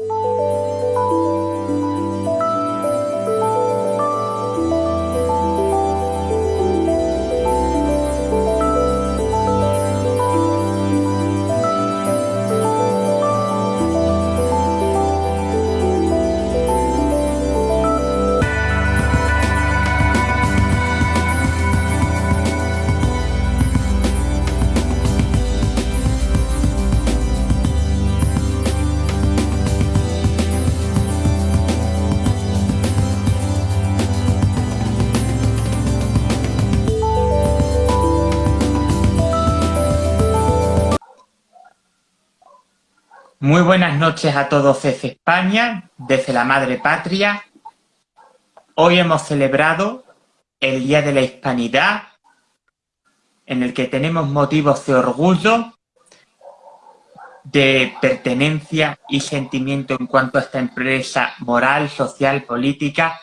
you Muy buenas noches a todos desde España, desde la Madre Patria. Hoy hemos celebrado el Día de la Hispanidad, en el que tenemos motivos de orgullo, de pertenencia y sentimiento en cuanto a esta empresa moral, social, política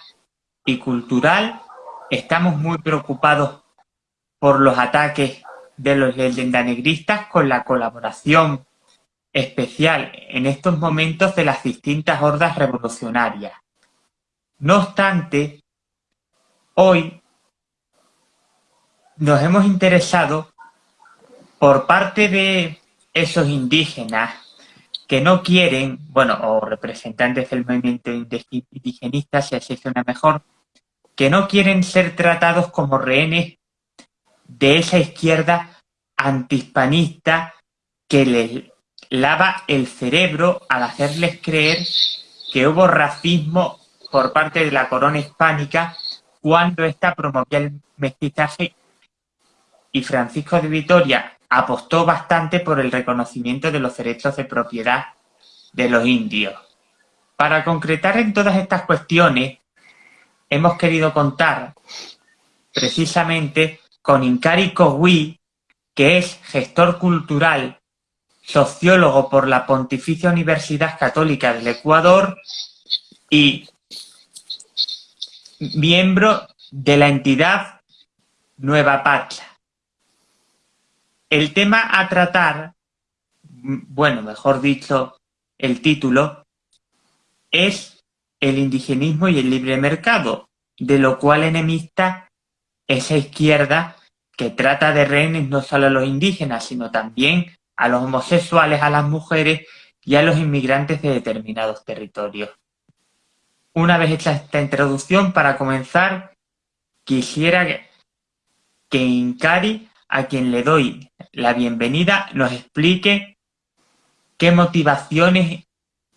y cultural. Estamos muy preocupados por los ataques de los leyendanegristas con la colaboración especial en estos momentos de las distintas hordas revolucionarias. No obstante, hoy nos hemos interesado por parte de esos indígenas que no quieren, bueno, o representantes del movimiento indigenista, si así suena mejor, que no quieren ser tratados como rehenes de esa izquierda antihispanista que les lava el cerebro al hacerles creer que hubo racismo por parte de la corona hispánica cuando ésta promovía el mestizaje y Francisco de Vitoria apostó bastante por el reconocimiento de los derechos de propiedad de los indios. Para concretar en todas estas cuestiones, hemos querido contar precisamente con Incari Cogui, que es gestor cultural sociólogo por la Pontificia Universidad Católica del Ecuador y miembro de la entidad Nueva Patria. El tema a tratar, bueno, mejor dicho, el título, es el indigenismo y el libre mercado, de lo cual enemista esa izquierda que trata de rehenes no solo a los indígenas, sino también a los homosexuales, a las mujeres y a los inmigrantes de determinados territorios. Una vez hecha esta introducción, para comenzar, quisiera que Incari, a quien le doy la bienvenida, nos explique qué motivaciones,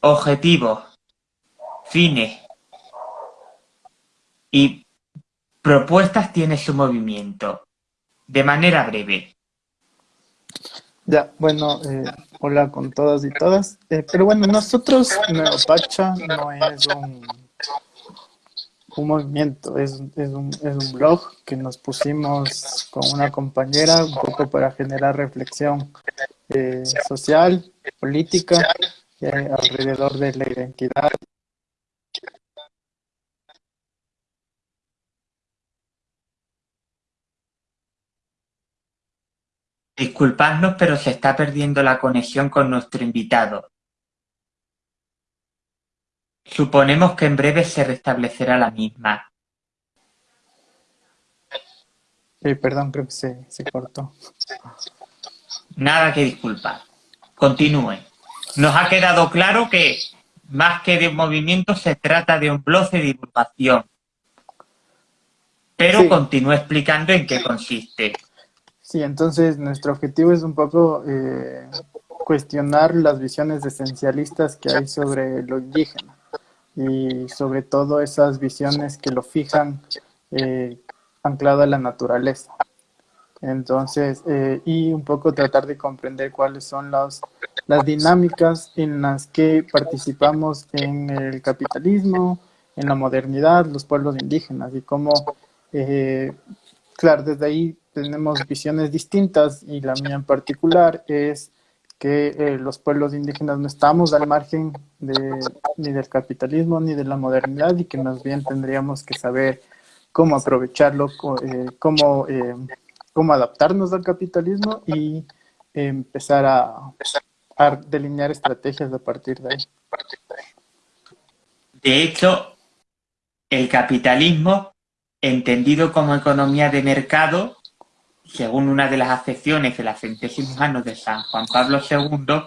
objetivos, fines y propuestas tiene su movimiento, de manera breve. Ya, bueno, eh, hola con todas y todas. Eh, pero bueno, nosotros, Pacha no es un, un movimiento, es, es, un, es un blog que nos pusimos con una compañera un poco para generar reflexión eh, social, política, alrededor de la identidad Disculpadnos pero se está perdiendo la conexión con nuestro invitado. Suponemos que en breve se restablecerá la misma. Perdón, creo que se, se cortó. Nada que disculpar. Continúe. Nos ha quedado claro que más que de un movimiento se trata de un blog de divulgación. Pero continúe explicando en qué consiste. Sí, entonces nuestro objetivo es un poco eh, cuestionar las visiones esencialistas que hay sobre lo indígena y sobre todo esas visiones que lo fijan eh, anclado a la naturaleza. Entonces, eh, y un poco tratar de comprender cuáles son las, las dinámicas en las que participamos en el capitalismo, en la modernidad, los pueblos indígenas y cómo, claro, desde ahí tenemos visiones distintas y la mía en particular es que eh, los pueblos indígenas no estamos al margen de, ni del capitalismo ni de la modernidad y que más bien tendríamos que saber cómo aprovecharlo, eh, cómo, eh, cómo adaptarnos al capitalismo y empezar a, a, delinear estrategias a partir de ahí. De hecho, el capitalismo, entendido como economía de mercado, según una de las acepciones de las centésimos años de San Juan Pablo II,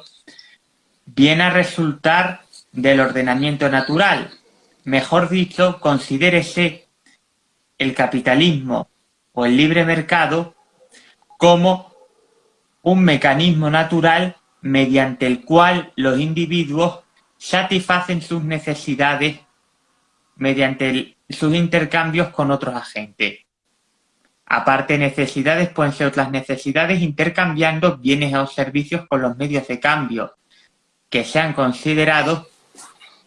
viene a resultar del ordenamiento natural. Mejor dicho, considérese el capitalismo o el libre mercado como un mecanismo natural mediante el cual los individuos satisfacen sus necesidades mediante sus intercambios con otros agentes. Aparte necesidades pueden ser otras necesidades intercambiando bienes o servicios con los medios de cambio que sean considerados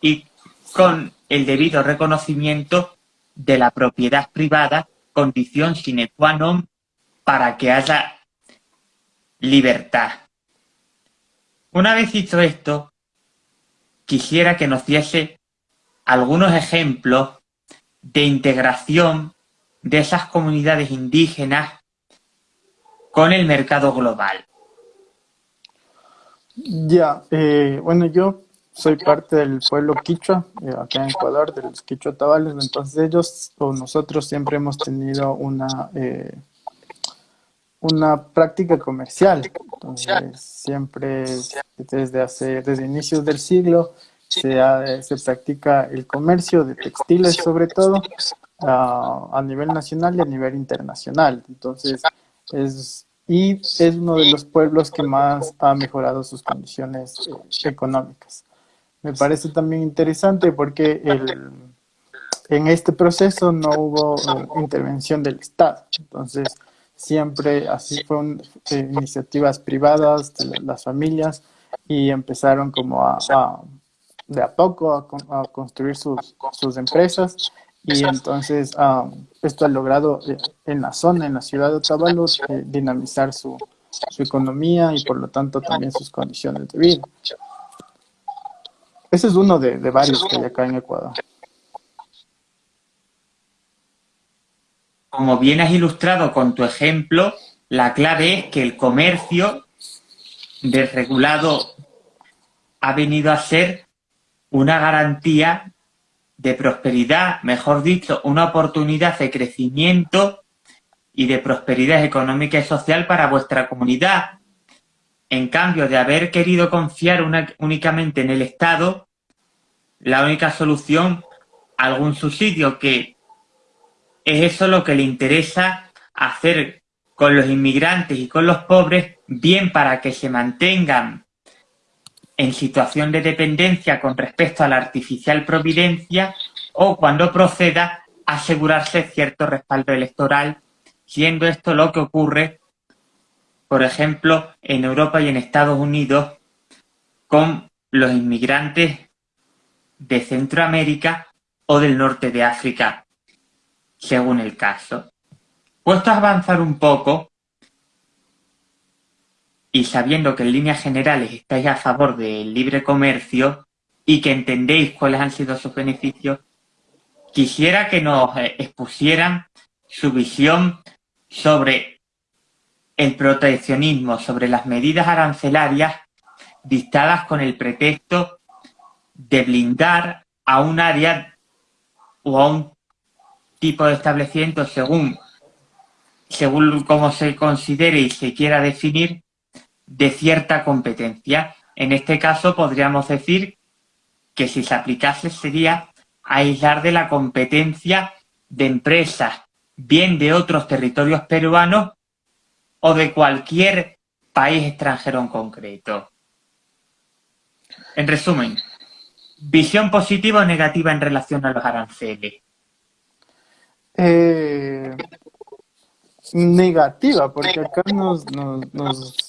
y con el debido reconocimiento de la propiedad privada, condición sine qua non para que haya libertad. Una vez dicho esto, quisiera que nos diese algunos ejemplos de integración de esas comunidades indígenas con el mercado global. Ya, eh, bueno, yo soy parte del pueblo quichua, eh, acá en Ecuador, de los quichua tabales, entonces ellos o nosotros siempre hemos tenido una, eh, una práctica comercial, siempre desde hace, desde inicios del siglo se, se practica el comercio de textiles sobre todo a, nivel nacional y a nivel internacional, entonces es y es uno de los pueblos que más ha mejorado sus condiciones eh, económicas. Me parece también interesante porque el, en este proceso no hubo eh, intervención del Estado, entonces siempre así fueron eh, iniciativas privadas de las familias y empezaron como a, de a poco a, construir sus, sus, empresas y entonces esto ha logrado eh, en la zona, en la ciudad de Otavalos, eh, dinamizar su, su economía y por lo tanto también sus condiciones de vida. Ese es uno de, de varios que hay acá en Ecuador. como bien has ilustrado con tu ejemplo, la clave es que el comercio desregulado ha venido a ser una garantía de prosperidad, mejor dicho, una oportunidad de crecimiento y de prosperidad económica y social para vuestra comunidad. En cambio de haber querido confiar únicamente en el Estado, la única solución, algún subsidio que es eso lo que le interesa hacer con los inmigrantes y con los pobres, bien para que se mantengan en situación de dependencia con respecto a la artificial providencia o cuando proceda asegurarse cierto respaldo electoral, siendo esto lo que ocurre, por ejemplo, en Europa y en Estados Unidos con los inmigrantes de Centroamérica o del norte de África, según el caso. Puesto a avanzar un poco, y sabiendo que en líneas generales estáis a favor del libre comercio y que entendéis cuáles han sido sus beneficios, quisiera que nos eh, expusieran su visión sobre el proteccionismo, sobre las medidas arancelarias dictadas con el pretexto de blindar a un área o a un tipo de establecimiento según, según cómo se considere y se quiera definir de cierta competencia. En este caso podríamos decir que si se aplicase sería aislar de la competencia de empresas, bien de otros territorios peruanos o de cualquier país extranjero en concreto. En resumen, visión positiva o negativa en relación a los aranceles. Eh, negativa, porque acá nos, nos, nos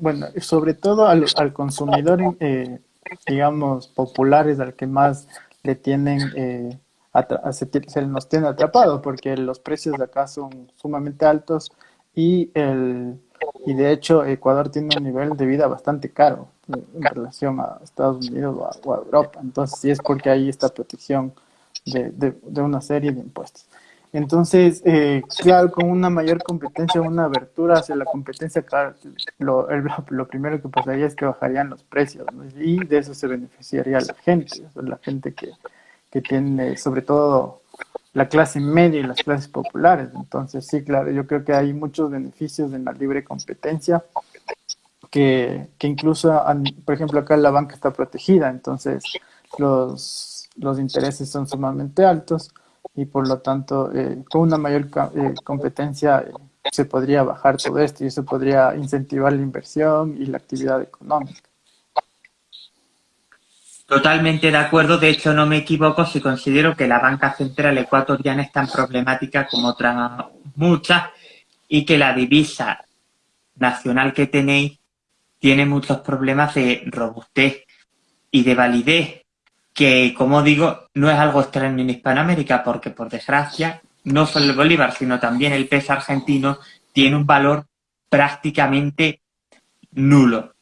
bueno, sobre todo al, al consumidor, eh, digamos, populares, al que más le tienen, eh, se, nos tiene atrapado, porque los precios de acá son sumamente altos y, el, y de hecho Ecuador tiene un nivel de vida bastante caro en relación a Estados Unidos o a, Europa. Entonces, sí es porque hay esta protección de, de, una serie de impuestos. Entonces, eh, claro, con una mayor competencia, una abertura hacia la competencia, claro, lo, lo primero que pasaría es que bajarían los precios, y de eso se beneficiaría la gente, la gente que, que tiene, sobre todo la clase media y las clases populares. Entonces, sí, claro, yo creo que hay muchos beneficios en la libre competencia, que, que incluso, por ejemplo, acá la banca está protegida, entonces los, los intereses son sumamente altos y por lo tanto eh, con una mayor eh, competencia eh, se podría bajar todo esto y eso podría incentivar la inversión y la actividad económica. Totalmente de acuerdo, de hecho no me equivoco si considero que la banca central ecuatoriana es tan problemática como otras muchas y que la divisa nacional que tenéis tiene muchos problemas de robustez y de validez que, como digo, no es algo extraño en Hispanoamérica, porque por desgracia, no solo el bolívar, sino también el peso argentino tiene un valor prácticamente nulo.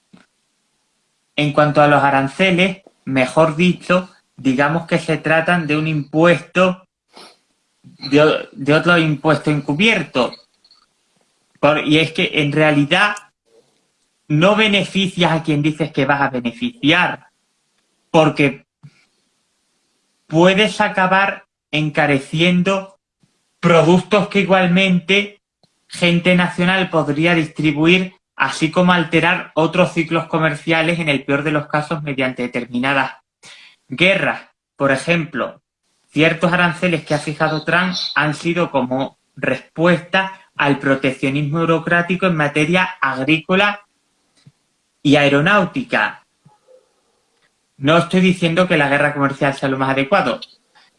En cuanto a los aranceles, mejor dicho, digamos que se tratan de un impuesto, de, otro impuesto encubierto. y es que en realidad no beneficias a quien dices que vas a beneficiar, porque puedes acabar encareciendo productos que igualmente gente nacional podría distribuir, así como alterar otros ciclos comerciales en el peor de los casos mediante determinadas guerras. Por ejemplo, ciertos aranceles que ha fijado Trump han sido como respuesta al proteccionismo burocrático en materia agrícola y aeronáutica. No estoy diciendo que la guerra comercial sea lo más adecuado.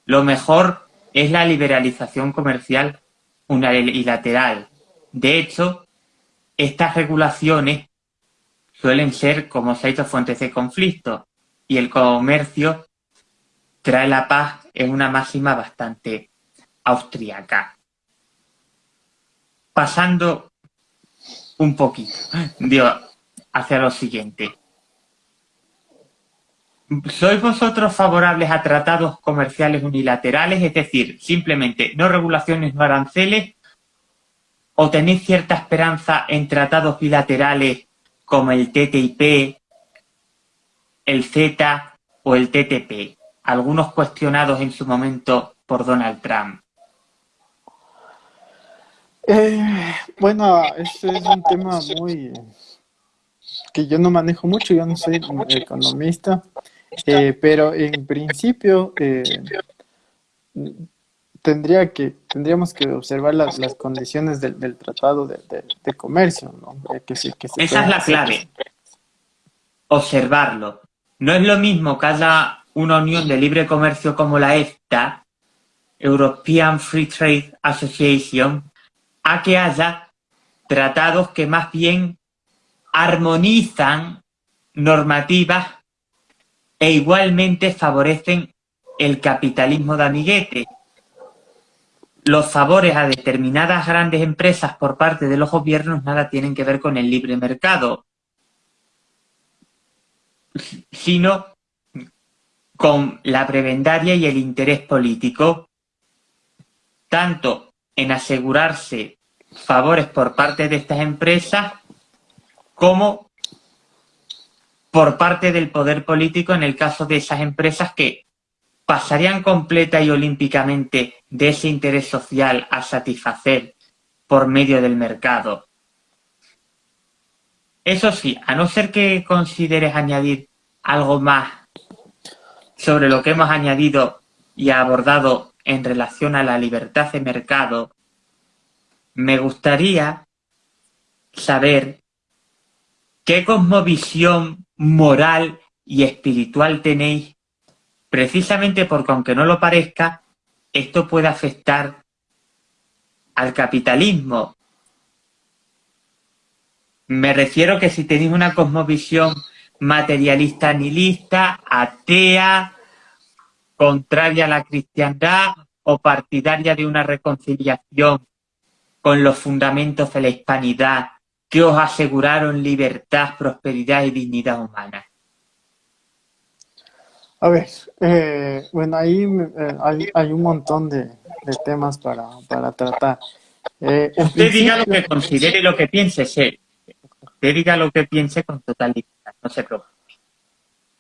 Lo mejor es la liberalización comercial unilateral. De hecho, estas regulaciones suelen ser, como se ha dicho, fuentes de conflicto. Y el comercio trae la paz es una máxima bastante austríaca. Pasando un poquito hacia lo siguiente. ¿Sois vosotros favorables a tratados comerciales unilaterales, es decir, simplemente no regulaciones, no aranceles? ¿O tenéis cierta esperanza en tratados bilaterales como el TTIP, el Z o el TTP? Algunos cuestionados en su momento por Donald Trump. Eh, bueno, este es un tema muy que yo no manejo mucho, yo no soy economista, eh, pero en principio eh, tendría que tendríamos que observar las, las condiciones del, del tratado de, de, comercio, ¿no? Eh, que Esa es la clave. Observarlo. No es lo mismo que haya una unión de libre comercio como la EFTA, European Free Trade Association, a que haya tratados que más bien armonizan normativas e igualmente favorecen el capitalismo de amiguete. Los favores a determinadas grandes empresas por parte de los gobiernos nada tienen que ver con el libre mercado, sino con la prebendaria y el interés político, tanto en asegurarse favores por parte de estas empresas como por parte del poder político en el caso de esas empresas que pasarían completa y olímpicamente de ese interés social a satisfacer por medio del mercado. Eso sí, a no ser que consideres añadir algo más sobre lo que hemos añadido y abordado en relación a la libertad de mercado, me gustaría saber qué cosmovisión moral y espiritual tenéis, precisamente porque aunque no lo parezca, esto puede afectar al capitalismo. Me refiero que si tenéis una cosmovisión materialista nihilista, atea, contraria a la cristiandad o partidaria de una reconciliación con los fundamentos de la hispanidad que os aseguraron libertad, prosperidad y dignidad humana? A ver, eh, bueno, ahí eh, hay, hay, un montón de, de temas para, para tratar. Eh, Usted diga lo que considere y lo que piense, sí. Usted diga lo que piense con total libertad, no se preocupe.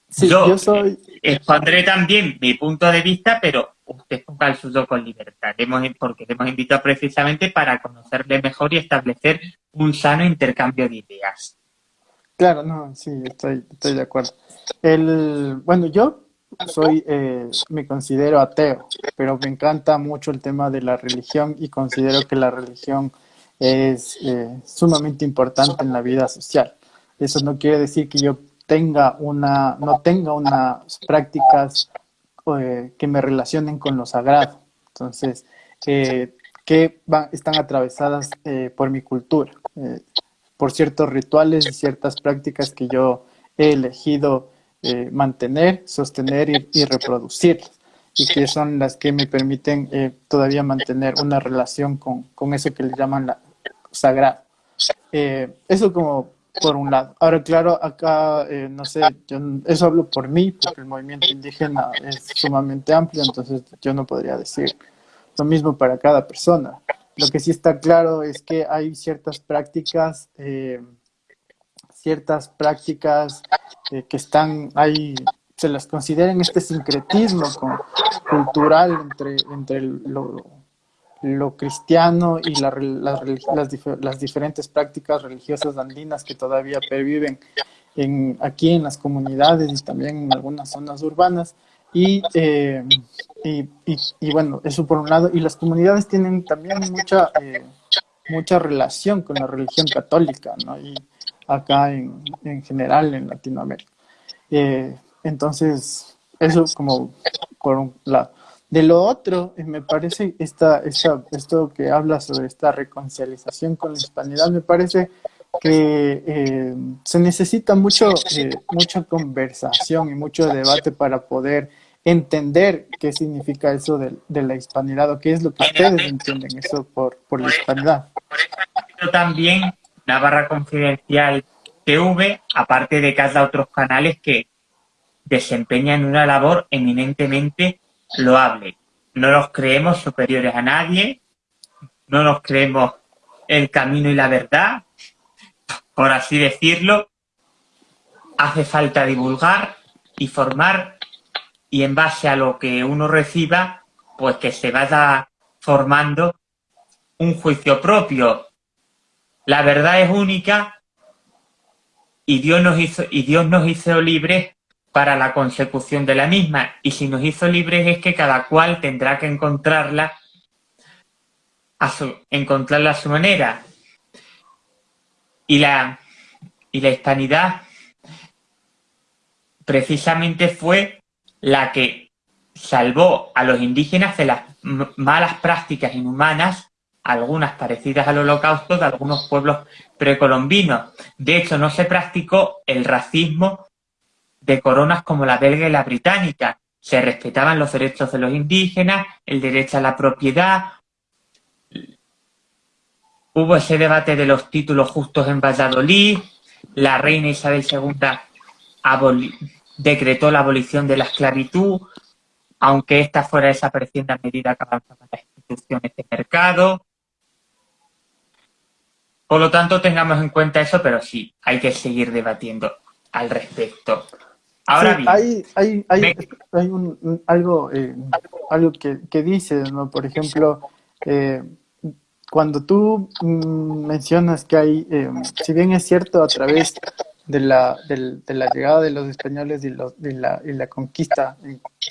Sí, yo, soy... expondré también mi punto de vista, pero usted ponga el suyo con libertad, porque le hemos invitado precisamente para conocerle mejor y establecer un sano intercambio de ideas. Claro, no, sí, estoy, estoy de acuerdo. El, bueno, yo soy, eh, me considero ateo, pero me encanta mucho el tema de la religión y considero que la religión es eh, sumamente importante en la vida social. Eso no quiere decir que yo tenga una, no tenga unas prácticas eh, que me relacionen con lo sagrado. Entonces, que van, están atravesadas por mi cultura, por ciertos rituales y ciertas prácticas que yo he elegido eh, mantener, sostener y, reproducir, y que son las que me permiten eh, todavía mantener una relación con, con, eso que le llaman la sagrado. Eh, eso como por un lado. Ahora, claro, acá, no sé, yo, eso hablo por mí, porque el movimiento indígena es sumamente amplio, entonces yo no podría decir lo mismo para cada persona. Lo que sí está claro es que hay ciertas prácticas ciertas prácticas eh, que están ahí, se las considera este sincretismo cultural entre, entre lo, lo cristiano y la, las, las, diferentes prácticas religiosas andinas que todavía perviven en, aquí en las comunidades y también en algunas zonas urbanas. Y, eh, y, y, bueno, eso por un lado. Y las comunidades tienen también mucha, eh, mucha relación con la religión católica, ¿no? Y, acá en, en general en Latinoamérica. Eh, entonces, eso como por un lado. De lo otro, eh, me parece esta, esto que habla sobre esta reconciliación con la hispanidad, me parece que eh, se necesita mucho, mucha conversación y mucho debate para poder entender qué significa eso de, de, la hispanidad o qué es lo que ustedes entienden eso por, por la hispanidad. También barra Confidencial TV, aparte de cada otros canales que desempeñan una labor eminentemente loable. No nos creemos superiores a nadie, no nos creemos el camino y la verdad, por así decirlo. Hace falta divulgar y formar y en base a lo que uno reciba, pues que se vaya formando un juicio propio la verdad es única y Dios nos hizo, y Dios nos hizo libres para la consecución de la misma. Y si nos hizo libres es que cada cual tendrá que encontrarla a su, encontrarla a su manera. Y la, y la hispanidad precisamente fue la que salvó a los indígenas de las malas prácticas inhumanas algunas parecidas al holocausto de algunos pueblos precolombinos. De hecho, no se practicó el racismo de coronas como la belga y la británica. Se respetaban los derechos de los indígenas, el derecho a la propiedad. Hubo ese debate de los títulos justos en Valladolid. La reina Isabel II decretó la abolición de la esclavitud, aunque esta fuera desapareciendo a medida que avanzaban las instituciones de mercado. Por lo tanto, tengamos en cuenta eso, pero sí, hay que seguir debatiendo al respecto. Ahora bien, hay, hay, hay, hay un, algo, eh, algo que, que dices, ¿no? Por ejemplo, eh, cuando tú mm, mencionas que hay, eh, si bien es cierto, a través de la, de, la llegada de los españoles y, los, y, la, y la conquista,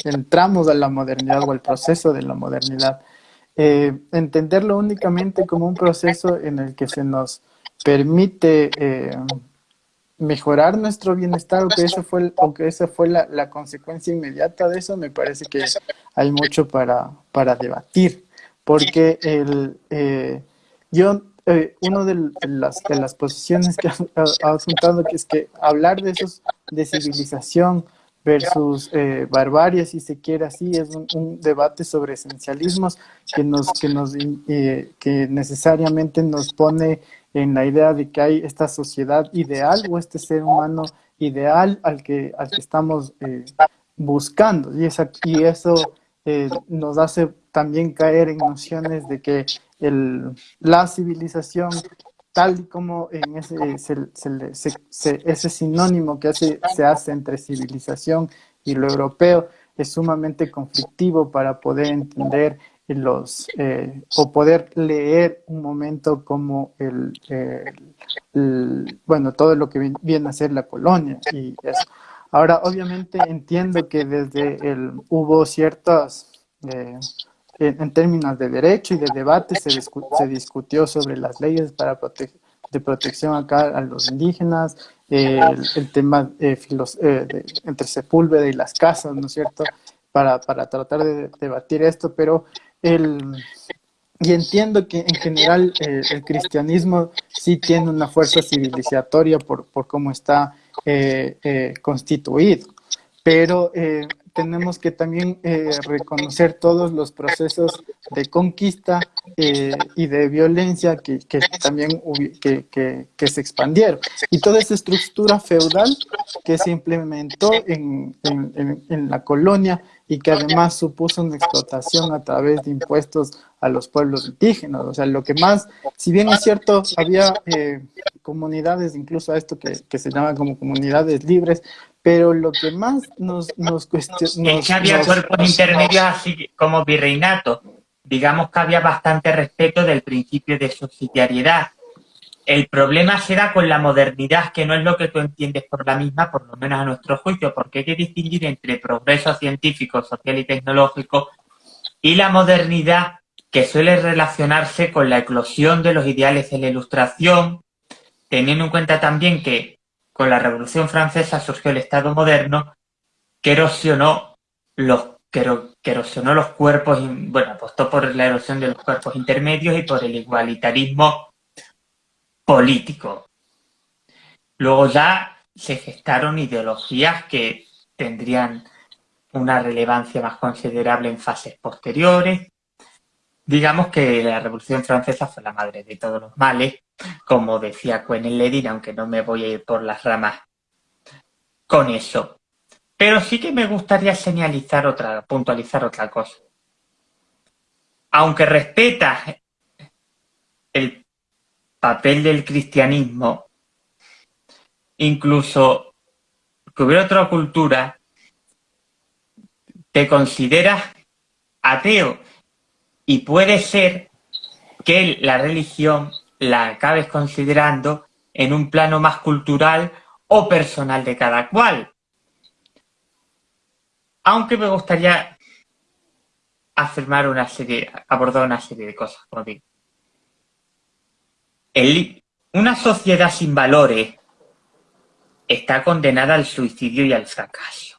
entramos a la modernidad o al proceso de la modernidad, entenderlo únicamente como un proceso en el que se nos permite mejorar nuestro bienestar o que eso fue, o que esa fue la, consecuencia inmediata de eso, me parece que hay mucho para, para debatir. Porque el, eh, yo, una de, las, de las posiciones que ha, apuntado que es que hablar de esos de civilización, versus eh, barbarie, si se quiere así, es un, debate sobre esencialismos que nos, que nos, eh, que necesariamente nos pone en la idea de que hay esta sociedad ideal o este ser humano ideal al que, al que estamos eh, buscando. Y, esa, y eso eh, nos hace también caer en nociones de que el, la civilización, tal y como en ese, ese sinónimo que hace, se hace entre civilización y lo europeo, es sumamente conflictivo para poder entender los eh, o poder leer un momento como el, bueno todo lo que viene a ser la colonia y eso. Ahora obviamente entiendo que desde el hubo ciertas eh, en, términos de derecho y de debate se, se discutió sobre las leyes para de protección acá a los indígenas, el, tema eh, entre Sepúlveda y las casas, ¿no es cierto? Para, para tratar de debatir esto, pero el, y entiendo que en general eh, el cristianismo sí tiene una fuerza civilizatoria por, por cómo está eh, eh, constituido, pero tenemos que también reconocer todos los procesos de conquista y de violencia que, que también que, que, que, se expandieron. Y toda esa estructura feudal que se implementó en, en, la colonia y que además supuso una explotación a través de impuestos a los pueblos indígenas. O sea, lo que más, si bien es cierto, había eh, comunidades, incluso a esto que, se llaman como comunidades libres, pero lo que más nos, nos cuestiona... Es que había cuerpos intermedios así como virreinato. Digamos que había bastante respeto del principio de subsidiariedad el problema se da con la modernidad, que no es lo que tú entiendes por la misma, por lo menos a nuestro juicio, porque hay que distinguir entre progreso científico, social y tecnológico y la modernidad que suele relacionarse con la eclosión de los ideales de la ilustración, teniendo en cuenta también que con la Revolución Francesa surgió el Estado moderno que erosionó los, que, erosionó los cuerpos, bueno, apostó por la erosión de los cuerpos intermedios y por el igualitarismo político. Luego ya se gestaron ideologías que tendrían una relevancia más considerable en fases posteriores. Digamos que la Revolución Francesa fue la madre de todos los males, como decía Quentin Ledin, aunque no me voy a ir por las ramas con eso. Pero sí que me gustaría señalizar otra, puntualizar otra cosa. Aunque respeta el papel del cristianismo, incluso que hubiera otra cultura, te consideras ateo y puede ser que la religión la acabes considerando en un plano más cultural o personal de cada cual. Aunque me gustaría afirmar una serie, abordar una serie de cosas, como digo una sociedad sin valores está condenada al suicidio y al fracaso.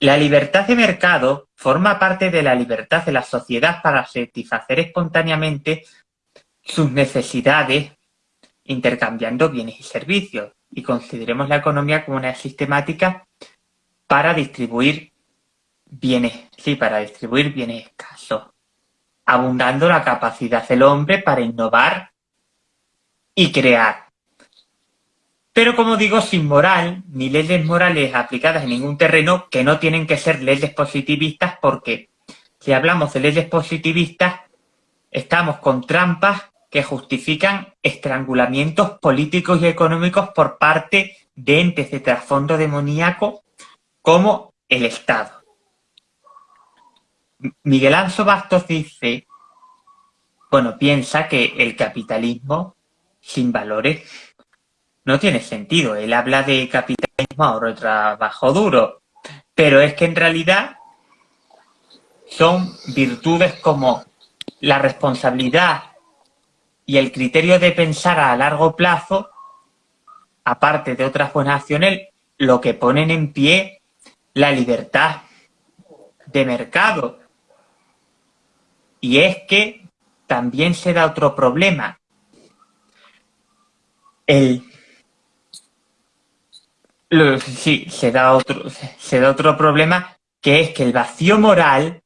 La libertad de mercado forma parte de la libertad de la sociedad para satisfacer espontáneamente sus necesidades intercambiando bienes y servicios y consideremos la economía como una sistemática para distribuir bienes, sí, para distribuir bienes escasos, abundando la capacidad del hombre para innovar y crear. Pero como digo, sin moral, ni leyes morales aplicadas en ningún terreno que no tienen que ser leyes positivistas porque si hablamos de leyes positivistas, estamos con trampas que justifican estrangulamientos políticos y económicos por parte de entes de trasfondo demoníaco como el Estado. Miguel Anso Bastos dice, bueno, piensa que el capitalismo sin valores no tiene sentido. Él habla de capitalismo, ahorro trabajo duro, pero es que en realidad son virtudes como la responsabilidad y el criterio de pensar a largo plazo, aparte de otras buenas acciones, lo que ponen en pie la libertad de mercado. Y es que también se da otro problema, el sí, se da otro, se da otro problema que es que el vacío moral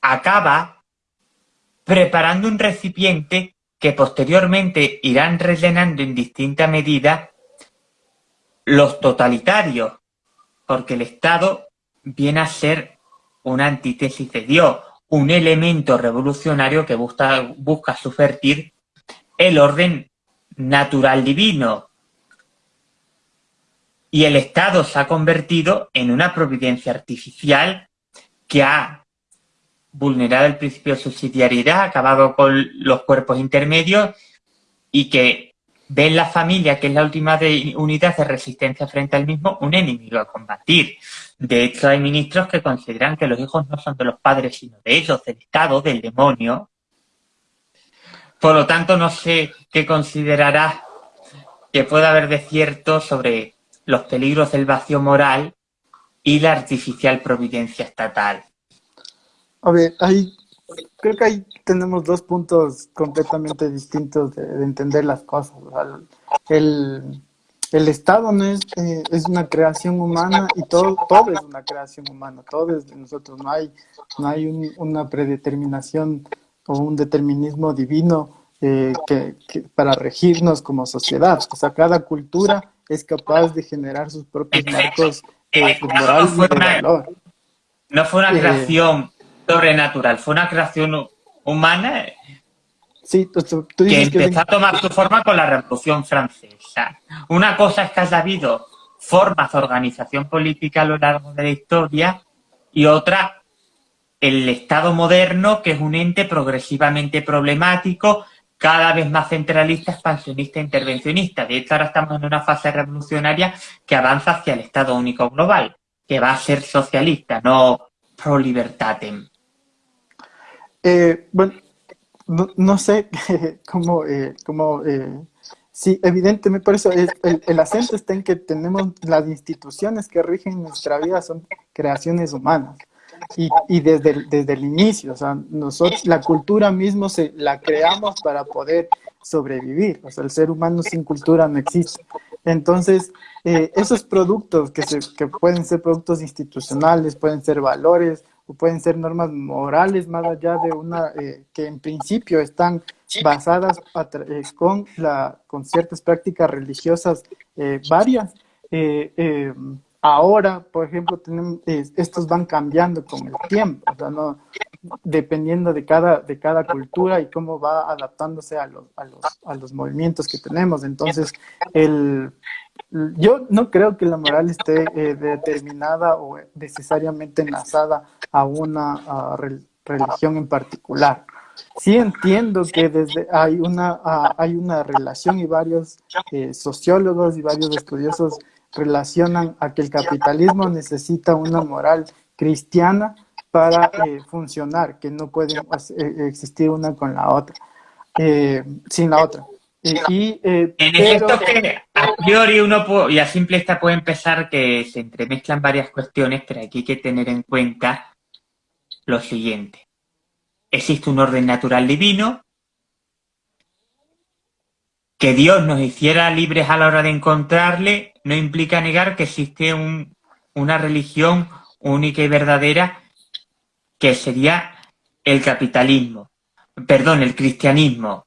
acaba preparando un recipiente que posteriormente irán rellenando en distinta medida los totalitarios, porque el Estado viene a ser una antítesis de Dios, un elemento revolucionario que busca, busca subvertir el orden natural divino. Y el Estado se ha convertido en una providencia artificial que ha vulnerado el principio de subsidiariedad, acabado con los cuerpos intermedios y que ve en la familia, que es la última unidad de resistencia frente al mismo, un enemigo a combatir. De hecho, hay ministros que consideran que los hijos no son de los padres, sino de ellos, del Estado, del demonio. Por lo tanto, no sé qué considerará que pueda haber de cierto sobre los peligros del vacío moral y la artificial providencia estatal. A ver, hay, creo que ahí tenemos dos puntos completamente distintos de, entender las cosas. El, el Estado no es, eh, es una creación humana y todo, todo es una creación humana, todo es de nosotros, no hay, no hay una predeterminación o un determinismo divino eh, que, para regirnos como sociedad. O sea, cada cultura es capaz de generar sus propios marcos eh, morales y de valor. No fue una creación sobrenatural, fue una creación humana sí, que empezó a tomar su forma con la Revolución Francesa. Una cosa es que haya habido formas de organización política a lo largo de la historia y otra el Estado moderno, que es un ente progresivamente problemático, cada vez más centralista, expansionista e intervencionista. De hecho, ahora estamos en una fase revolucionaria que avanza hacia el Estado único global, que va a ser socialista, no pro libertatem. Eh, bueno, no, sé cómo, eh, cómo eh, sí, evidentemente, por eso el, acento está en que tenemos las instituciones que rigen nuestra vida son creaciones humanas. Y, desde, el, desde el inicio, o sea, nosotros, la cultura mismo se la creamos para poder sobrevivir, o sea, el ser humano sin cultura no existe. Entonces, esos productos que, se, que pueden ser productos institucionales, pueden ser valores, o pueden ser normas morales más allá de una eh, que en principio están basadas eh, con, la, con ciertas prácticas religiosas eh, varias. ahora, por ejemplo, tenemos, estos van cambiando con el tiempo, o sea, no, dependiendo de cada, de cada cultura y cómo va adaptándose a los, a los, a los movimientos que tenemos. Entonces, el, yo no creo que la moral esté determinada o necesariamente enlazada a una religión en particular. Sí entiendo que desde hay una, hay una relación y varios eh, sociólogos y varios estudiosos relacionan a que el capitalismo necesita una moral cristiana para eh, funcionar, que no puede eh, existir una con la otra, sin la otra. Y, en efecto, que a priori uno y a simple vista puede empezar que se entremezclan varias cuestiones, pero aquí hay que tener en cuenta lo siguiente. Existe un orden natural divino, que Dios nos hiciera libres a la hora de encontrarle no implica negar que existe una religión única y verdadera que sería el capitalismo, perdón, el cristianismo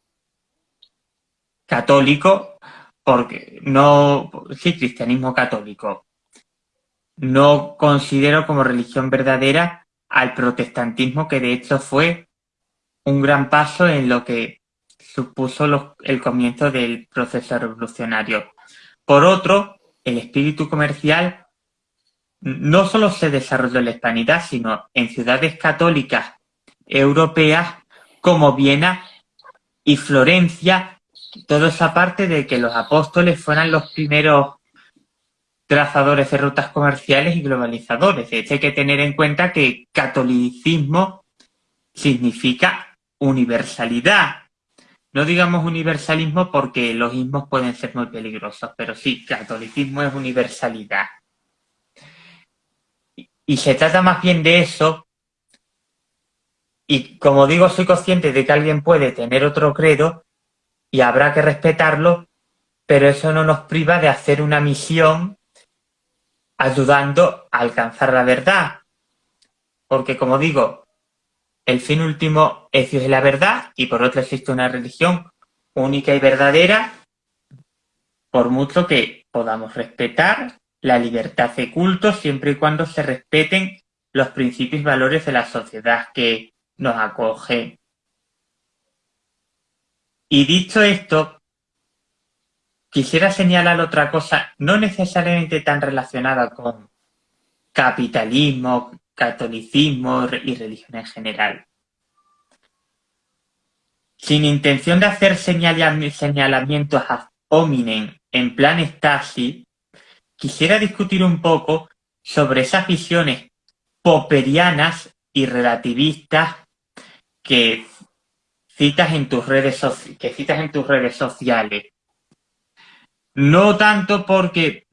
católico, porque no, sí, cristianismo católico. No considero como religión verdadera al protestantismo, que de hecho fue un gran paso en lo que supuso el comienzo del proceso revolucionario. Por otro, el espíritu comercial no solo se desarrolló en la hispanidad, sino en ciudades católicas europeas como Viena y Florencia, toda esa parte de que los apóstoles fueran los primeros trazadores de rutas comerciales y globalizadores. De hay que tener en cuenta que catolicismo significa universalidad. No digamos universalismo porque los ismos pueden ser muy peligrosos, pero sí, catolicismo es universalidad. Y se trata más bien de eso, y como digo, soy consciente de que alguien puede tener otro credo y habrá que respetarlo, pero eso no nos priva de hacer una misión ayudando a alcanzar la verdad. Porque como digo, el fin último es Dios y la verdad, y por otro existe una religión única y verdadera, por mucho que podamos respetar la libertad de culto siempre y cuando se respeten los principios y valores de la sociedad que nos acoge. Y dicho esto, quisiera señalar otra cosa, no necesariamente tan relacionada con capitalismo, catolicismo y religión en general. Sin intención de hacer señalamientos a hominem en plan Stasi, quisiera discutir un poco sobre esas visiones popperianas y relativistas que citas en tus redes, que citas en tus redes sociales. No tanto porque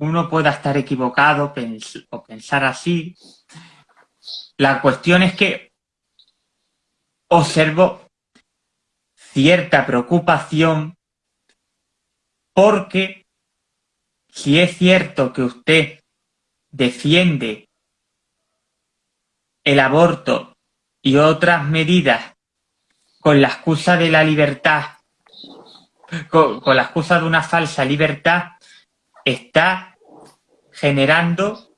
uno pueda estar equivocado o pensar así. La cuestión es que observo cierta preocupación porque si es cierto que usted defiende el aborto y otras medidas con la excusa de la libertad, con, la excusa de una falsa libertad, está generando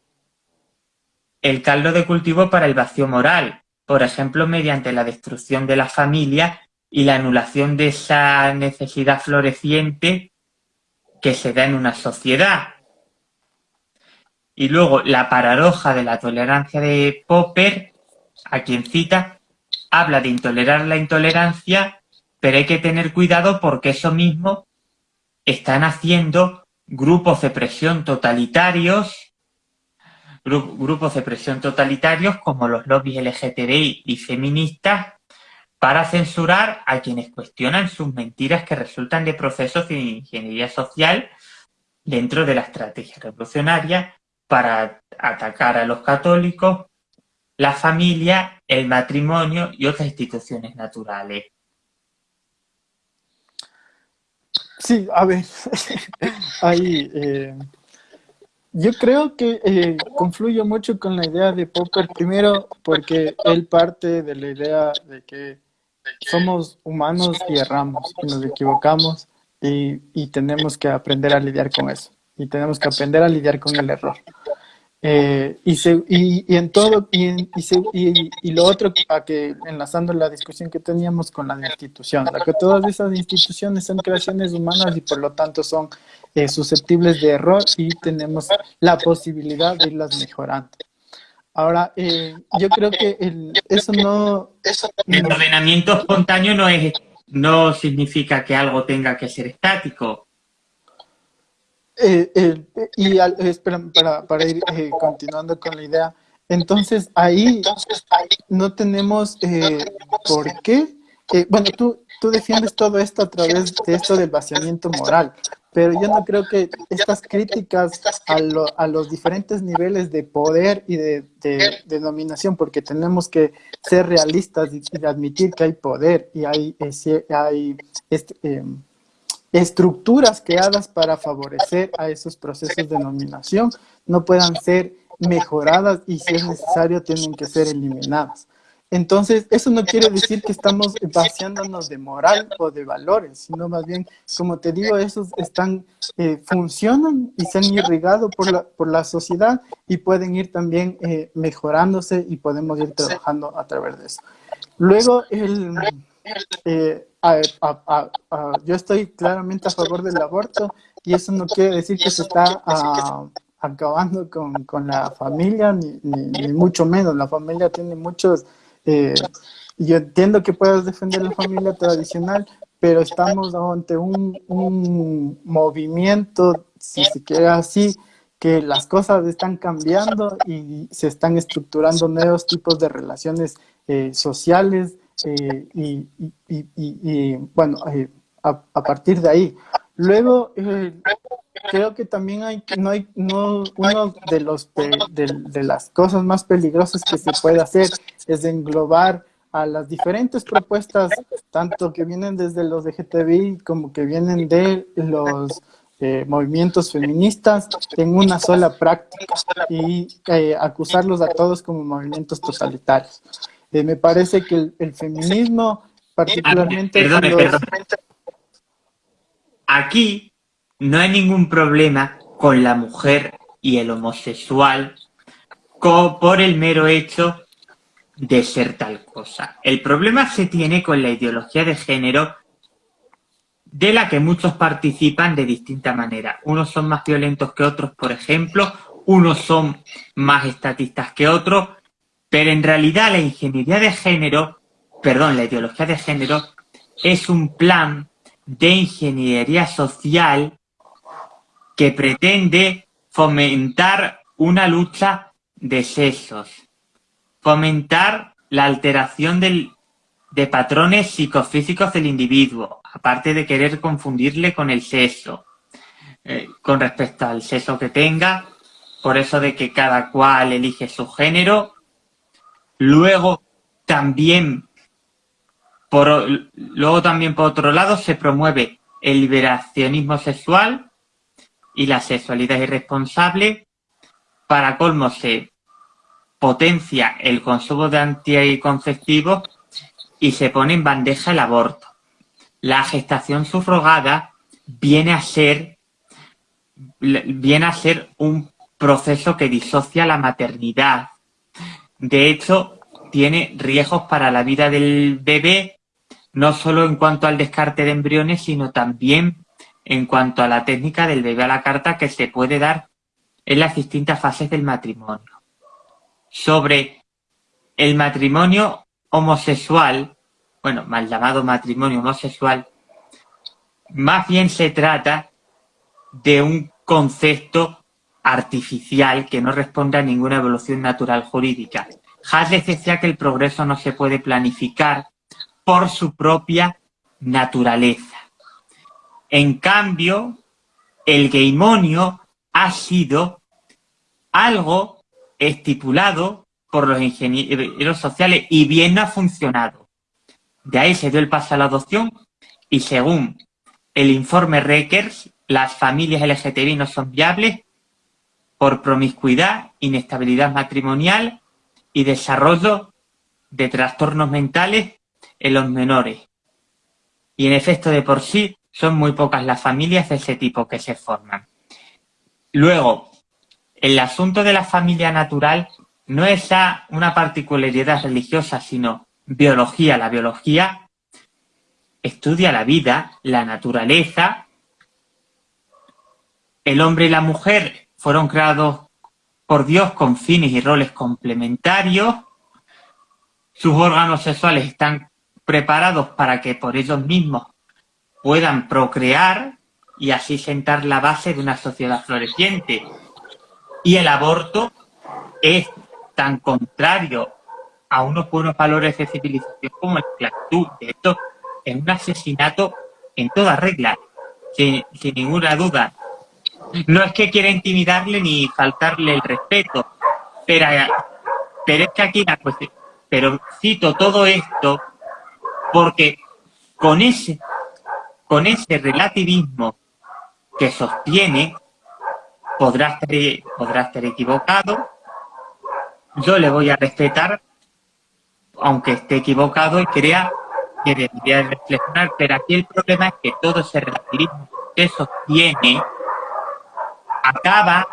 el caldo de cultivo para el vacío moral, por ejemplo, mediante la destrucción de la familia y la anulación de esa necesidad floreciente que se da en una sociedad. Y luego la paradoja de la tolerancia de Popper, a quien cita, habla de intolerar la intolerancia, pero hay que tener cuidado porque eso mismo están haciendo grupos de presión totalitarios, grupos de presión totalitarios como los lobbies LGTBI y feministas, para censurar a quienes cuestionan sus mentiras que resultan de procesos de ingeniería social dentro de la estrategia revolucionaria para atacar a los católicos, la familia, el matrimonio y otras instituciones naturales. Sí, a ver, ahí eh, yo creo que eh, confluye mucho con la idea de Popper, primero porque él parte de la idea de que somos humanos y erramos y nos equivocamos y, y tenemos que aprender a lidiar con eso y tenemos que aprender a lidiar con el error. Eh, y, se, y, y, en todo, y, y, y, lo otro, a que enlazando la discusión que teníamos con la institución, la que todas esas instituciones son creaciones humanas y por lo tanto son eh, susceptibles de error y tenemos la posibilidad de irlas mejorando. Ahora, eh, yo creo que el, eso no... El ordenamiento espontáneo no, es, no significa que algo tenga que ser estático eh, eh, y espera, para, para, ir eh, continuando con la idea, entonces ahí no tenemos por qué. bueno, tú, tú defiendes todo esto a través de esto del vaciamiento moral, pero yo no creo que estas críticas a, a los diferentes niveles de poder y de, de, dominación, porque tenemos que ser realistas y, admitir que hay poder y hay, hay este, em, estructuras creadas para favorecer a esos procesos de nominación no puedan ser mejoradas y si es necesario tienen que ser eliminadas. Entonces, eso no quiere decir que estamos vaciándonos de moral o de valores, sino más bien, como te digo, esos están, eh, funcionan y se han irrigado por la, por la sociedad y pueden ir también eh, mejorándose y podemos ir trabajando a través de eso. Luego, el, eh, yo estoy claramente a favor del aborto y eso no quiere decir que se está ah, acabando con, con, la familia, ni, ni, mucho menos. La familia tiene muchos... Eh, yo entiendo que puedas defender la familia tradicional, pero estamos ante un, un movimiento, si se quiere así, que las cosas están cambiando y se están estructurando nuevos tipos de relaciones eh, sociales, eh, y, bueno, eh, a, partir de ahí. Luego, eh, creo que también hay, no hay, no, uno de los, de, de, las cosas más peligrosas que se puede hacer es englobar a las diferentes propuestas, tanto que vienen desde los LGTBI como que vienen de los movimientos feministas en una sola práctica y acusarlos a todos como movimientos totalitarios. Eh, me parece que el, feminismo, particularmente... Aquí no hay ningún problema con la mujer y el homosexual por el mero hecho de ser tal cosa. El problema se tiene con la ideología de género de la que muchos participan de distinta manera. Unos son más violentos que otros, por ejemplo, unos son más estatistas que otros, pero en realidad la ingeniería de género, perdón, la ideología de género, es un plan de ingeniería social que pretende fomentar una lucha de sexos, fomentar la alteración de patrones psicofísicos del individuo, aparte de querer confundirle con el sexo, eh, con respecto al sexo que tenga, por eso de que cada cual elige su género. Luego también, por, luego también por otro lado se promueve el liberacionismo sexual y la sexualidad irresponsable. Para colmo se potencia el consumo de anticonceptivos y se pone en bandeja el aborto la gestación subrogada viene a ser viene a ser un proceso que disocia la maternidad. De hecho, tiene riesgos para la vida del bebé, no solo en cuanto al descarte de embriones, sino también en cuanto a la técnica del bebé a la carta que se puede dar en las distintas fases del matrimonio. Sobre el matrimonio homosexual, bueno, mal llamado matrimonio homosexual, más bien se trata de un concepto artificial que no responde a ninguna evolución natural jurídica. Hadley decía que el progreso no se puede planificar por su propia naturaleza. En cambio, el geimonio ha sido algo estipulado por los ingenieros sociales y bien ha funcionado. De ahí se dio el paso a la adopción y según el informe Reckers, las familias LGTBI no son viables por promiscuidad, inestabilidad matrimonial y desarrollo de trastornos mentales en los menores. Y en efecto, de por sí, son muy pocas las familias de ese tipo que se forman. Luego, el asunto de la familia natural no es una particularidad religiosa, sino biología. La biología estudia la vida, la naturaleza. El hombre y la mujer fueron creados por Dios con fines y roles complementarios. Sus órganos sexuales están preparados para que por ellos mismos puedan procrear y así sentar la base de una sociedad floreciente. Y el aborto es tan contrario a unos buenos valores de civilización como el esclavitud. De esto es un asesinato en toda regla, sin, ninguna duda. No es que quiera intimidarle ni faltarle el respeto, pero, pero es que aquí la cuestión... Pero cito todo esto porque con ese, con ese relativismo que sostiene, podrá estar, podrá estar equivocado, yo le voy a respetar aunque esté equivocado y crea que debería reflexionar, pero aquí el problema es que todo ese relativismo que sostiene acaba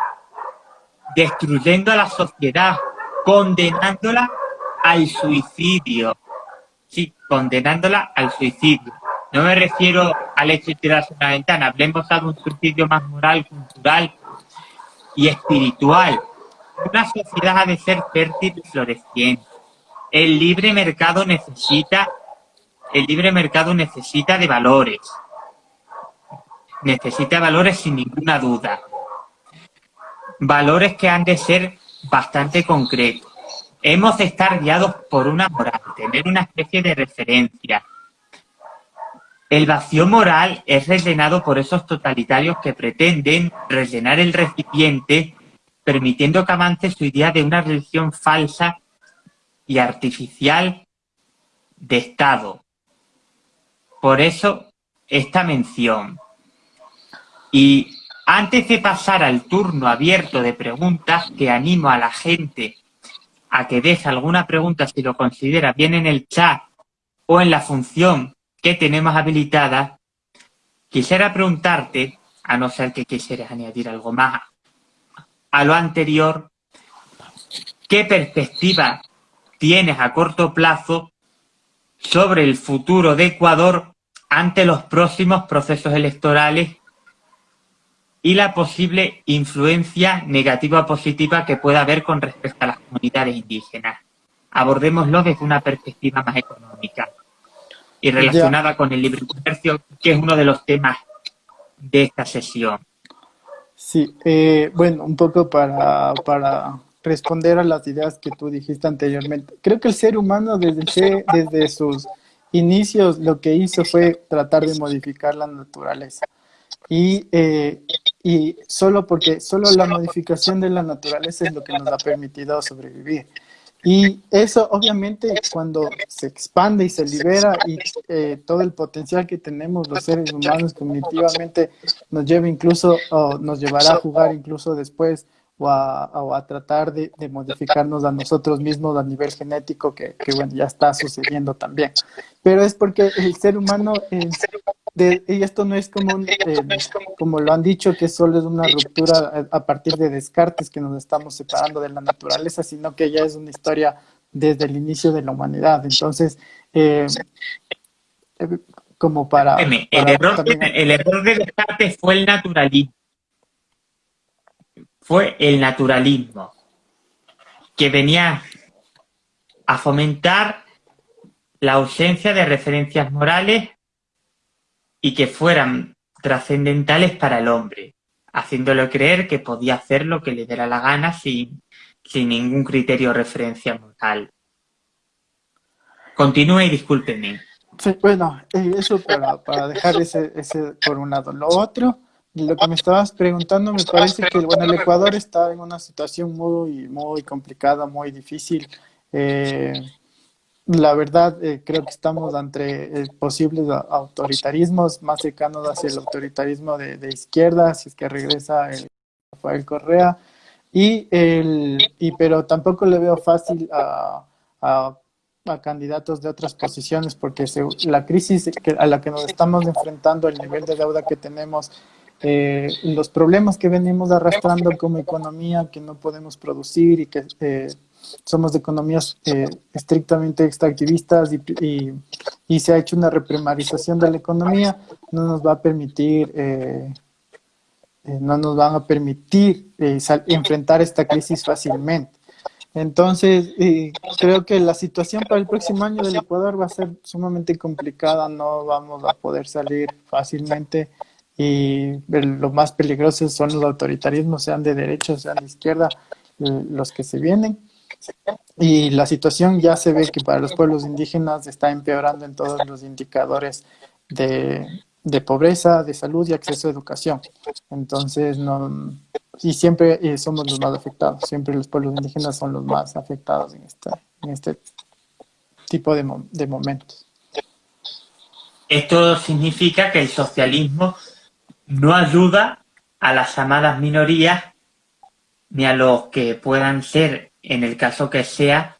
destruyendo a la sociedad, condenándola al suicidio. Sí, condenándola al suicidio. No me refiero al hecho de tirarse una ventana, hablemos de un suicidio más moral, cultural y espiritual. Una sociedad ha de ser fértil y floreciente el libre mercado necesita, el libre mercado necesita de valores. Necesita valores sin ninguna duda. Valores que han de ser bastante concretos. Hemos de estar guiados por una moral, tener una especie de referencia. El vacío moral es rellenado por esos totalitarios que pretenden rellenar el recipiente permitiendo que avance su idea de una religión falsa y artificial de Estado. Por eso, esta mención. Y antes de pasar al turno abierto de preguntas, que animo a la gente a que deje alguna pregunta si lo considera bien en el chat o en la función que tenemos habilitada, quisiera preguntarte a no ser que quisieras añadir algo más a lo anterior, ¿qué perspectiva tienes a corto plazo sobre el futuro de Ecuador ante los próximos procesos electorales y la posible influencia negativa o positiva que pueda haber con respecto a las comunidades indígenas. Abordémoslo desde una perspectiva más económica y relacionada con el libre comercio, que es uno de los temas de esta sesión. Sí, eh, bueno, un poco para, para responder a las ideas que tú dijiste anteriormente. Creo que el ser humano desde, desde sus inicios lo que hizo fue tratar de modificar la naturaleza. Y, eh, y solo porque solo la modificación de la naturaleza es lo que nos ha permitido sobrevivir. Y eso obviamente cuando se expande y se libera y eh, todo el potencial que tenemos los seres humanos cognitivamente nos lleva incluso, o nos llevará a jugar incluso después o a, tratar de, modificarnos a nosotros mismos a nivel genético, que, bueno, ya está sucediendo también. Pero es porque el ser humano, y esto no es como, eh, como lo han dicho, que solo es una ruptura a, partir de descartes que nos estamos separando de la naturaleza, sino que ya es una historia desde el inicio de la humanidad. Entonces, eh, eh, como para... el, error, el error de descartes fue el naturalismo. Fue el naturalismo, que venía a fomentar la ausencia de referencias morales y que fueran trascendentales para el hombre, haciéndolo creer que podía hacer lo que le diera la gana sin, sin ningún criterio o referencia moral. Continúe y discúlpeme. Sí, bueno, eh, eso para, para dejar ese, ese por un lado. Lo otro lo que me estabas preguntando, me parece que bueno, el Ecuador está en una situación muy, muy complicada, muy difícil. Eh, la verdad, eh, creo que estamos ante eh, posibles autoritarismos más cercanos hacia el autoritarismo de, izquierda, si es que regresa el Rafael Correa. Y el, y, pero tampoco le veo fácil a, a, candidatos de otras posiciones, porque la crisis a la que nos estamos enfrentando, el nivel de deuda que tenemos, eh, los problemas que venimos arrastrando como economía, que no podemos producir y que eh, somos de economías eh, estrictamente extractivistas y, y, se ha hecho una reprimarización de la economía, no nos va a permitir, no nos van a permitir enfrentar esta crisis fácilmente. Entonces, creo que la situación para el próximo año del Ecuador va a ser sumamente complicada, no vamos a poder salir fácilmente y lo más peligroso son los autoritarismos, sean de derecha, sean de izquierda, los que se vienen. Y la situación ya se ve que para los pueblos indígenas está empeorando en todos los indicadores de, de pobreza, de salud y acceso a educación. Entonces, no, y siempre eh, somos los más afectados, siempre los pueblos indígenas son los más afectados en, esta, en este tipo de, de momentos. Esto significa que el socialismo no ayuda a las llamadas minorías ni a los que puedan ser, en el caso que sea,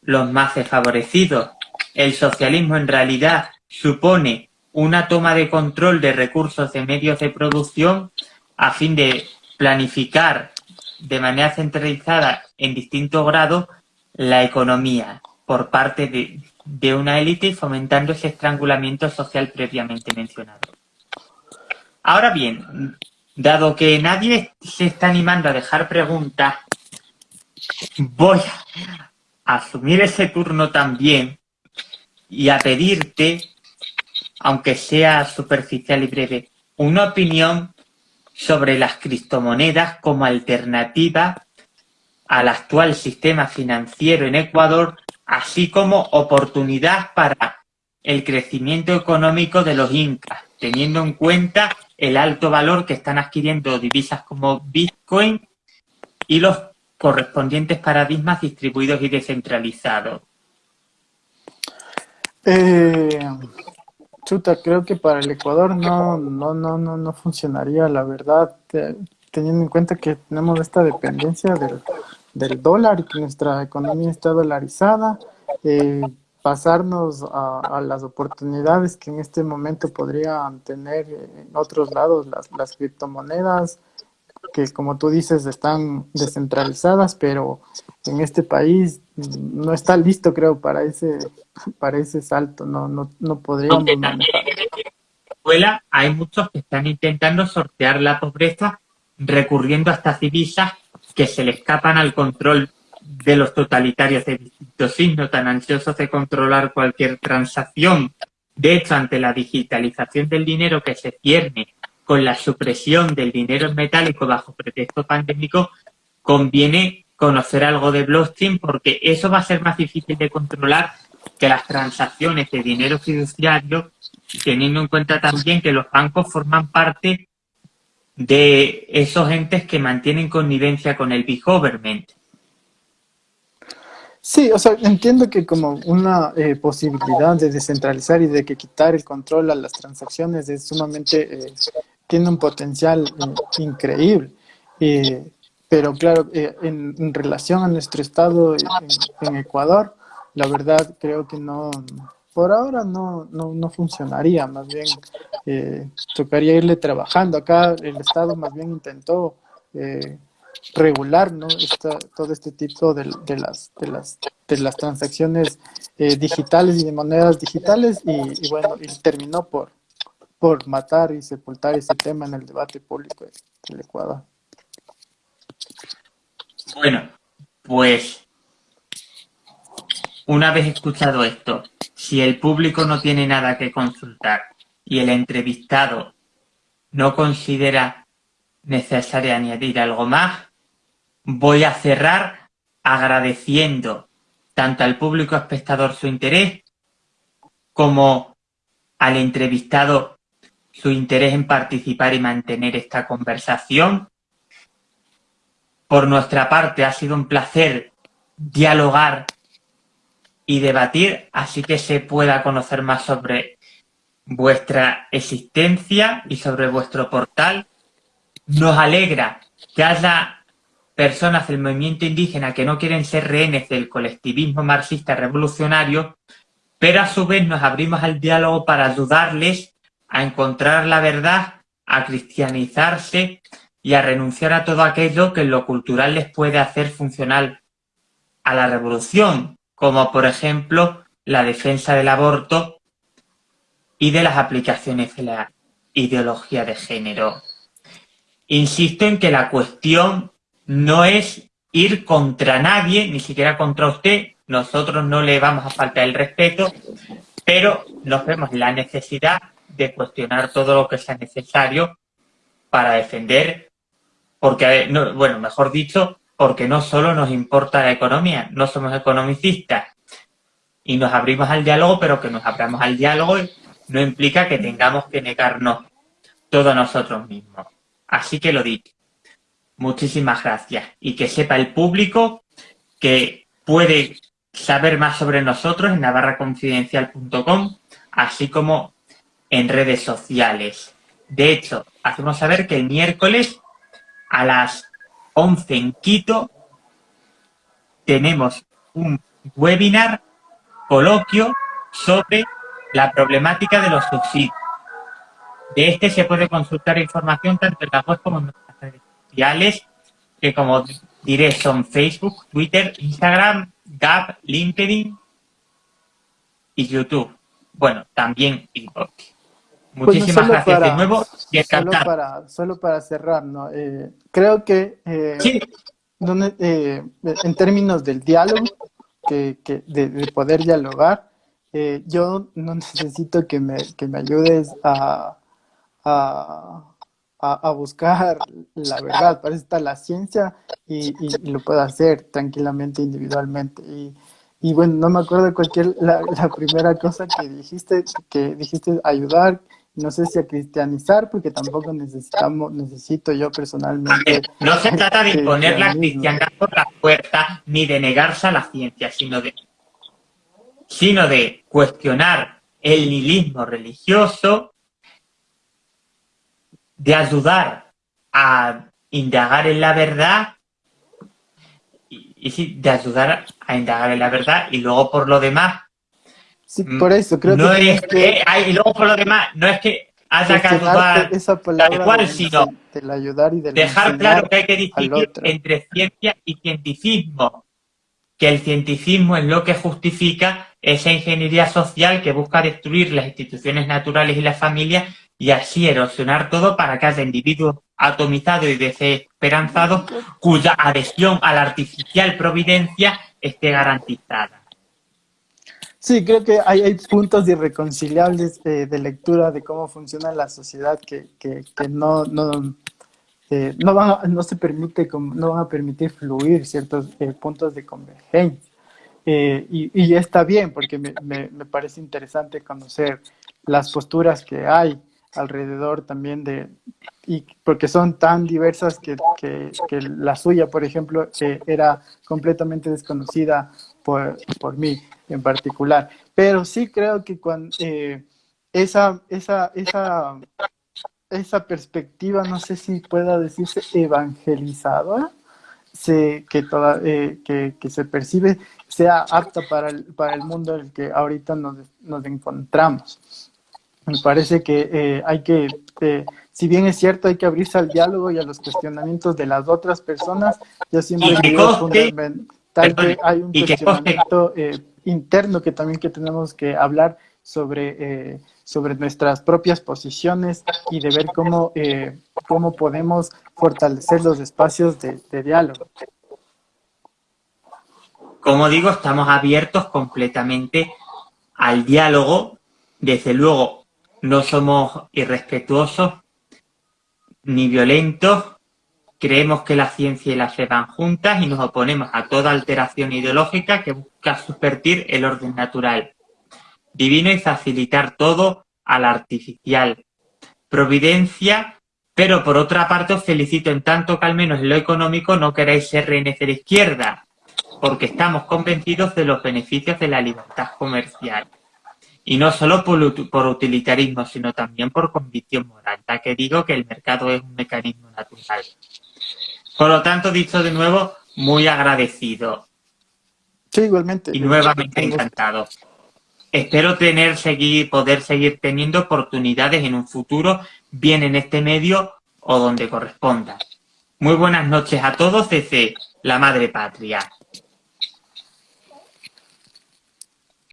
los más desfavorecidos. El socialismo en realidad supone una toma de control de recursos de medios de producción a fin de planificar de manera centralizada en distintos grados la economía por parte de, de una élite fomentando ese estrangulamiento social previamente mencionado. Ahora bien, dado que nadie se está animando a dejar preguntas, voy a asumir ese turno también y a pedirte, aunque sea superficial y breve, una opinión sobre las criptomonedas como alternativa al actual sistema financiero en Ecuador, así como oportunidad para el crecimiento económico de los incas, teniendo en cuenta el alto valor que están adquiriendo divisas como Bitcoin y los correspondientes paradigmas distribuidos y descentralizados. Eh, chuta, creo que para el Ecuador no, no, no, no, no funcionaría, la verdad, teniendo en cuenta que tenemos esta dependencia del, del dólar y que nuestra economía está dolarizada. Eh, pasarnos a, las oportunidades que en este momento podrían tener en otros lados las, las criptomonedas, que como tú dices están descentralizadas, pero en este país no está listo creo para ese para ese salto, no no, no podríamos manejar. escuela hay muchos que están intentando sortear la pobreza recurriendo a estas divisas que se le escapan al control de los totalitarios de distintos signos tan ansiosos de controlar cualquier transacción. De hecho, ante la digitalización del dinero que se pierde con la supresión del dinero en metálico bajo pretexto pandémico, conviene conocer algo de blockchain porque eso va a ser más difícil de controlar que las transacciones de dinero fiduciario, teniendo en cuenta también que los bancos forman parte de esos entes que mantienen connivencia con el big government. Sí, o sea, entiendo que como una eh, posibilidad de descentralizar y de que quitar el control a las transacciones es sumamente, eh, tiene un potencial eh, increíble. pero claro, en, relación a nuestro estado en, Ecuador, la verdad creo que no, por ahora no, no, no funcionaría, más bien tocaría irle trabajando. Acá el estado más bien intentó regular ¿no? todo este tipo de, las, de, las, de las transacciones eh, digitales y de monedas digitales y, bueno, y terminó por, por matar y sepultar ese tema en el debate público del Ecuador. Bueno, pues una vez escuchado esto, si el público no tiene nada que consultar y el entrevistado no considera necesario añadir algo más, Voy a cerrar agradeciendo tanto al público espectador su interés como al entrevistado su interés en participar y mantener esta conversación. Por nuestra parte ha sido un placer dialogar y debatir, así que se pueda conocer más sobre vuestra existencia y sobre vuestro portal. Nos alegra que haya personas del movimiento indígena que no quieren ser rehenes del colectivismo marxista revolucionario, pero a su vez nos abrimos al diálogo para ayudarles a encontrar la verdad, a cristianizarse y a renunciar a todo aquello que en lo cultural les puede hacer funcional a la revolución, como por ejemplo la defensa del aborto y de las aplicaciones de la ideología de género. Insisto en que la cuestión no es ir contra nadie, ni siquiera contra usted. Nosotros no le vamos a faltar el respeto, pero nos vemos la necesidad de cuestionar todo lo que sea necesario para defender, porque, bueno, mejor dicho, porque no solo nos importa la economía, no somos economicistas y nos abrimos al diálogo, pero que nos abramos al diálogo no implica que tengamos que negarnos todo nosotros mismos. Así que lo dicho, Muchísimas gracias. Y que sepa el público que puede saber más sobre nosotros en navarraconfidencial.com, así como en redes sociales. De hecho, hacemos saber que el miércoles a las 11 en Quito tenemos un webinar, coloquio, sobre la problemática de los subsidios. De este se puede consultar información tanto en la web como en nuestras redes sociales, que como diré son Facebook, Twitter, Instagram, Gap, LinkedIn y YouTube. Bueno, también inbox. Muchísimas gracias de nuevo y Solo para, solo para cerrar, ¿no? Eh, creo que eh, donde, eh, en términos del diálogo, que, que de, poder dialogar, yo no necesito que me, que me ayudes a, a a, buscar la verdad, para eso está la ciencia y, lo puedo hacer tranquilamente, individualmente. Y, y bueno, no me acuerdo cualquier, la, primera cosa que dijiste, que dijiste ayudar, no sé si a cristianizar, porque tampoco necesitamos, necesito yo personalmente. No se trata de imponer la cristiandad por la puerta, ni de negarse a la ciencia, sino de, sino de cuestionar el nihilismo religioso de ayudar a indagar en la verdad y, sí, de ayudar a indagar en la verdad y luego por lo demás Sí, por eso creo no que, es que, y luego por lo demás, no es que haya que ayudar esa palabra cual, sino del ayudar y del dejar claro que hay que distinguir entre ciencia y cientificismo, que el cientificismo es lo que justifica esa ingeniería social que busca destruir las instituciones naturales y las familias y así erosionar todo para que haya individuos atomizados y desesperanzados cuya adhesión a la artificial providencia esté garantizada. Sí, creo que hay, puntos irreconciliables eh, de lectura de cómo funciona la sociedad que, que, no, no, eh, no, van no se permite, no van a permitir fluir ciertos eh, puntos de convergencia. y, y, está bien, porque me, me, me, parece interesante conocer las posturas que hay alrededor también de, y porque son tan diversas que, que, que la suya, por ejemplo, era completamente desconocida por, por mí en particular. Pero sí creo que cuando eh, esa, esa, esa, esa perspectiva, no sé si pueda decirse evangelizada, se, que, toda, eh, que, que, se percibe, sea apta para el, para el mundo en el que ahorita nos, nos encontramos. Me parece que eh, hay que, si bien es cierto, hay que abrirse al diálogo y a los cuestionamientos de las otras personas, yo siempre digo fundamental que hay un cuestionamiento interno que también que tenemos que hablar sobre, eh, sobre nuestras propias posiciones y de ver cómo, eh, cómo podemos fortalecer los espacios de, de diálogo. Como digo, estamos abiertos completamente al diálogo. Desde luego, no somos irrespetuosos ni violentos, Creemos que la ciencia y la fe van juntas y nos oponemos a toda alteración ideológica que busca subvertir el orden natural divino y facilitar todo al artificial. Providencia, pero por otra parte os felicito en tanto que al menos en lo económico no queréis ser rehenes de la izquierda, porque estamos convencidos de los beneficios de la libertad comercial. Y no solo por, por utilitarismo, sino también por convicción moral, ya que digo que el mercado es un mecanismo natural. Por lo tanto, dicho de nuevo, muy agradecido. Sí, igualmente. Y nuevamente encantado. Espero tener, seguir, poder seguir teniendo oportunidades en un futuro, bien en este medio o donde corresponda. Muy buenas noches a todos desde la Madre Patria.